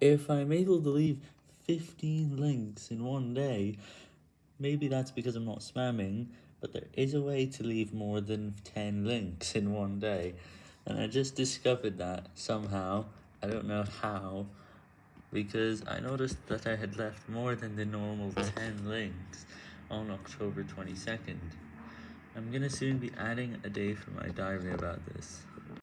If I'm able to leave 15 links in one day, maybe that's because I'm not spamming, but there is a way to leave more than 10 links in one day, and I just discovered that somehow, I don't know how, because I noticed that I had left more than the normal 10 links on October 22nd. I'm gonna soon be adding a day for my diary about this.